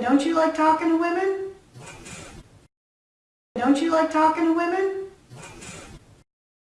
Don't you like talking to women? Don't you like talking to women?